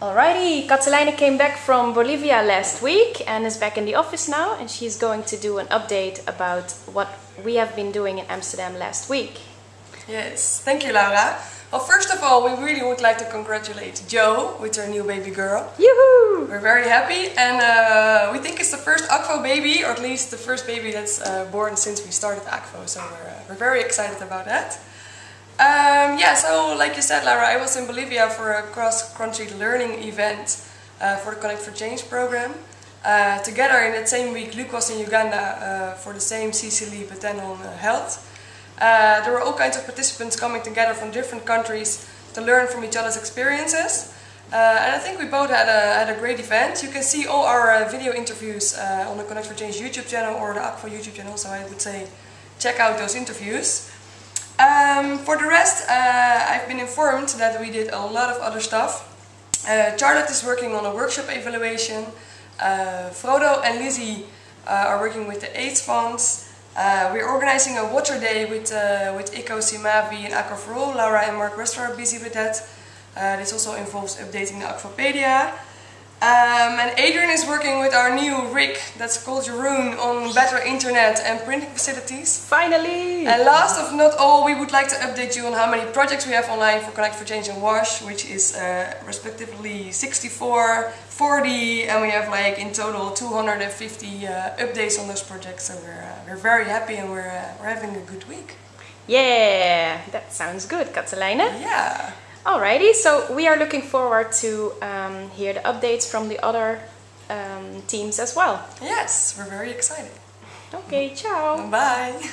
Alrighty, Katelijne came back from Bolivia last week and is back in the office now and she's going to do an update about what we have been doing in Amsterdam last week. Yes, thank you Laura. Well, first of all, we really would like to congratulate Jo with her new baby girl. Yoo-hoo! We're very happy and uh, we think it's the first Akvo baby, or at least the first baby that's uh, born since we started Akvo, so we're, uh, we're very excited about that. Um, yeah, so like you said, Lara, I was in Bolivia for a cross-country learning event uh, for the Connect for Change program. Uh, together in that same week, Luke was in Uganda uh, for the same CCLE, but then on uh, health. Uh, there were all kinds of participants coming together from different countries to learn from each other's experiences. Uh, and I think we both had a, had a great event. You can see all our video interviews on the Connect for Change YouTube channel or the Akvo YouTube channel, so I would say check out those interviews. Um, for the rest, uh, I've been informed that we did a lot of other stuff. Uh, Charlotte is working on a workshop evaluation. Uh, Frodo and Lizzie uh, are working with the AIDS funds. Uh, we're organizing a water day with, uh, with ICO, Simavi and Aqua for All. Laura and Mark Wester are busy with that. this also involves updating the Akvopedia. Um, and Adrian is working with our new rig that's called Jeroen on better internet and printing facilities. Finally! And last of not all, we would like to update you on how many projects we have online for Connect for Change and Wash, which is uh, respectively 64, 40, and we have like in total 250 uh, updates on those projects. So we're, uh, we're very happy and we're, uh, we're having a good week. Yeah, that sounds good, Katelijne. Yeah. Alrighty, so we are looking forward to um, hear the updates from the other um, teams as well. Yes, we're very excited. Okay, ciao. Bye.